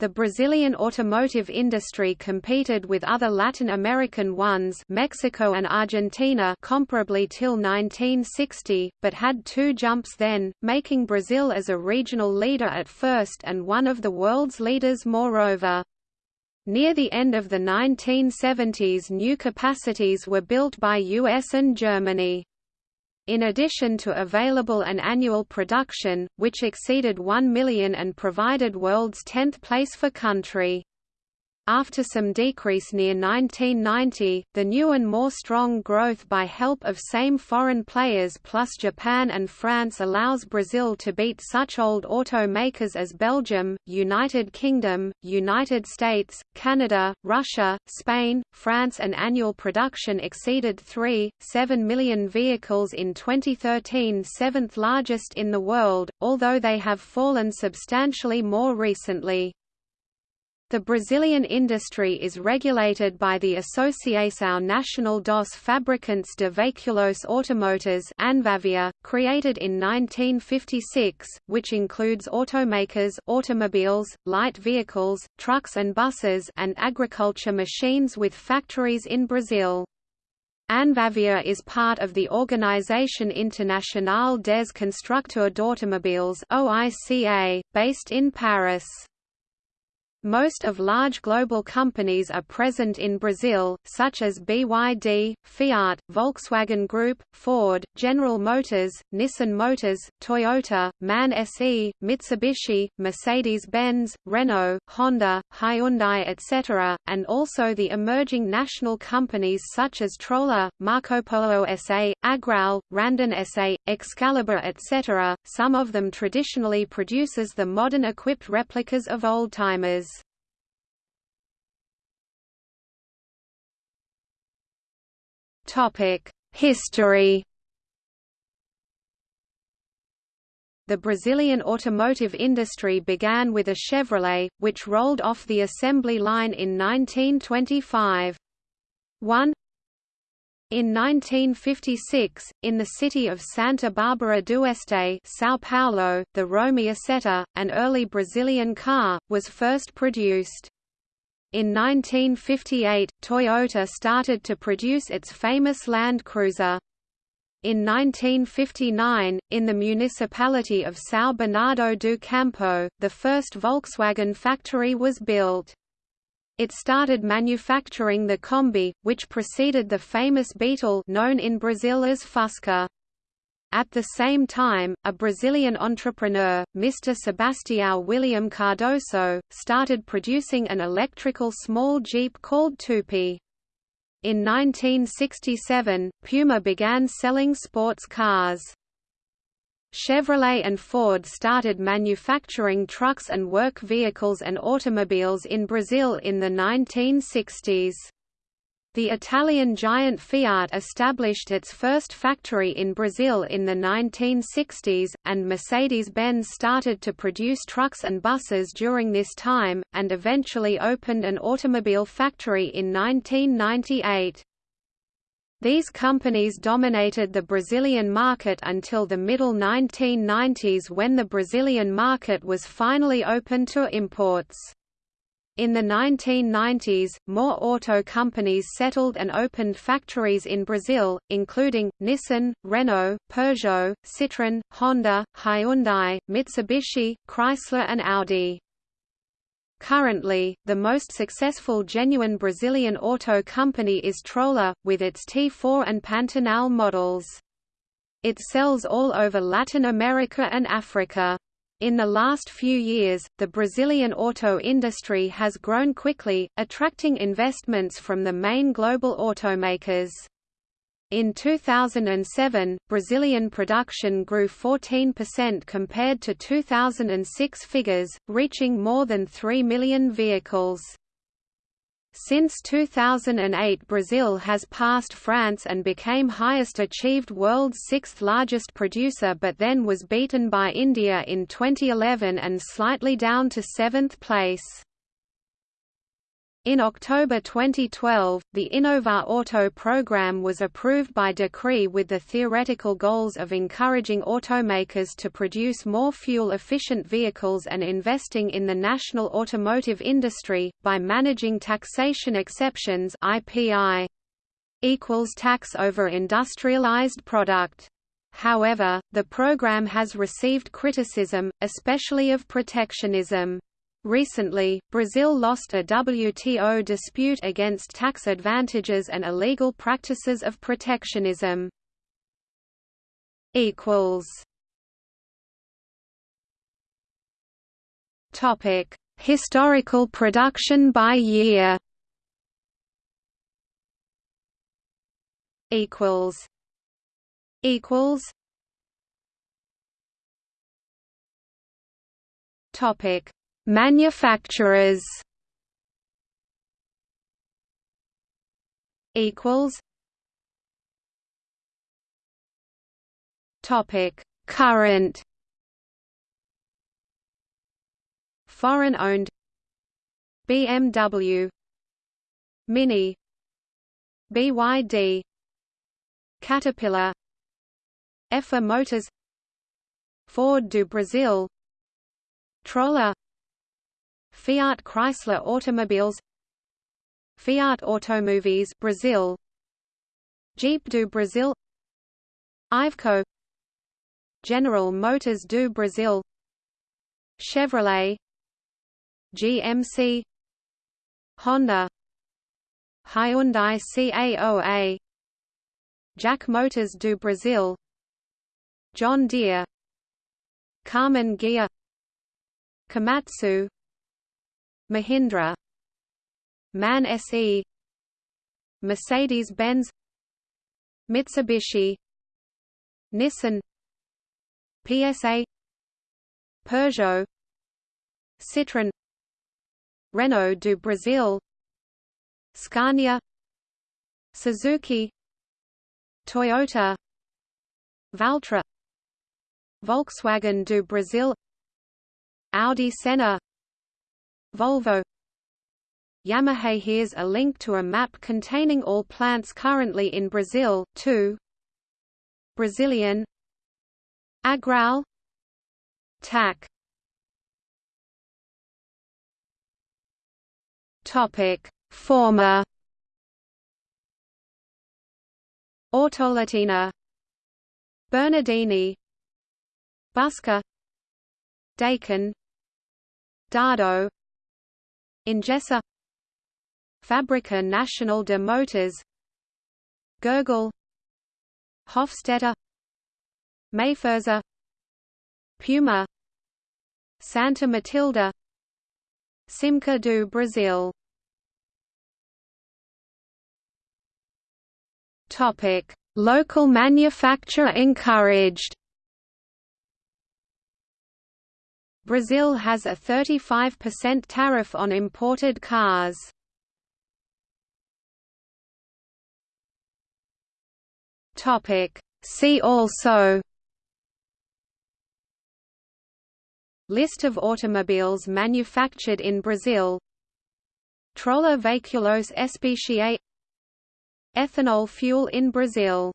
The Brazilian automotive industry competed with other Latin American ones Mexico and Argentina comparably till 1960, but had two jumps then, making Brazil as a regional leader at first and one of the world's leaders moreover. Near the end of the 1970s new capacities were built by US and Germany in addition to available and annual production, which exceeded 1 million and provided world's 10th place for country. After some decrease near 1990, the new and more strong growth by help of same foreign players plus Japan and France allows Brazil to beat such old automakers as Belgium, United Kingdom, United States, Canada, Russia, Spain, France and annual production exceeded 3.7 million vehicles in 2013 seventh largest in the world, although they have fallen substantially more recently. The Brazilian industry is regulated by the Associação Nacional dos Fabricantes de Veículos Automotores ANFAVEA, created in 1956, which includes automakers automobiles, light vehicles, trucks and buses and agriculture machines with factories in Brazil. ANFAVEA is part of the Organisation Internationale des Constructeurs d'Automobiles based in Paris. Most of large global companies are present in Brazil, such as BYD, Fiat, Volkswagen Group, Ford, General Motors, Nissan Motors, Toyota, MAN SE, Mitsubishi, Mercedes-Benz, Renault, Honda, Hyundai etc., and also the emerging national companies such as Troller, Marcopolo SA, Agrale, Randon SA, Excalibur etc., some of them traditionally produces the modern equipped replicas of oldtimers. History. The Brazilian automotive industry began with a Chevrolet, which rolled off the assembly line in 1925. 1 in 1956, in the city of Santa Bárbara do Oeste São Paulo, the Romi-Isetta, an early Brazilian car, was first produced. In 1958, Toyota started to produce its famous Land Cruiser. In 1959, in the municipality of São Bernardo do Campo, the first Volkswagen factory was built. It started manufacturing the Kombi, which preceded the famous Beetle known in Brazil as Fusca. At the same time, a Brazilian entrepreneur, Mr. Sebastião William Cardoso, started producing an electrical small jeep called Tupi. In 1967, Puma began selling sports cars. Chevrolet and Ford started manufacturing trucks and work vehicles and automobiles in Brazil in the 1960s. The Italian giant Fiat established its first factory in Brazil in the 1960s, and Mercedes-Benz started to produce trucks and buses during this time, and eventually opened an automobile factory in 1998. These companies dominated the Brazilian market until the middle 1990s when the Brazilian market was finally open to imports. In the 1990s, more auto companies settled and opened factories in Brazil, including, Nissan, Renault, Peugeot, Citroën, Honda, Hyundai, Mitsubishi, Chrysler and Audi. Currently, the most successful genuine Brazilian auto company is Troller, with its T4 and Pantanal models. It sells all over Latin America and Africa. In the last few years, the Brazilian auto industry has grown quickly, attracting investments from the main global automakers. In 2007, Brazilian production grew 14% compared to 2006 figures, reaching more than 3 million vehicles. Since 2008 Brazil has passed France and became highest achieved world's sixth largest producer but then was beaten by India in 2011 and slightly down to seventh place. In October 2012, the Inovar-Auto program was approved by decree with the theoretical goals of encouraging automakers to produce more fuel-efficient vehicles and investing in the national automotive industry, by managing taxation exceptions IPI equals tax over industrialized product. However, the program has received criticism, especially of protectionism. Recently, Brazil lost a WTO dispute against tax advantages and illegal practices of protectionism. Topic: Historical production by year. Equals. Equals. Topic: Manufacturers equals Topic Current Foreign owned BMW Mini BYD Caterpillar Effa Motors Ford do Brasil Troller Fiat Chrysler Automobiles Fiat Automóveis Brazil Jeep do Brasil Iveco General Motors do Brasil Chevrolet GMC Honda Hyundai CAOA JAC Motors do Brasil John Deere Karmann Ghia Komatsu Mahindra MAN SE Mercedes-Benz Mitsubishi Nissan PSA Peugeot Citroën Renault do Brasil Scania Suzuki Toyota Valtra Volkswagen do Brasil Audi Senna Volvo. Yamaha Here's a link to a map containing all plants currently in Brazil, too. Brazilian. Agrale. TAC. Topic. Former. Autolatina. Bernardini. Busker. Daikin Dado Engesa Fábrica Nacional de Motors Gurgel Hofstetter Mayferzer Puma Santa Matilde Simca do Brasil Topic: Local manufacture encouraged. Brazil has a 35% tariff on imported cars. Topic See also List of automobiles manufactured in Brazil Troller Veiculos Especiais Ethanol fuel in Brazil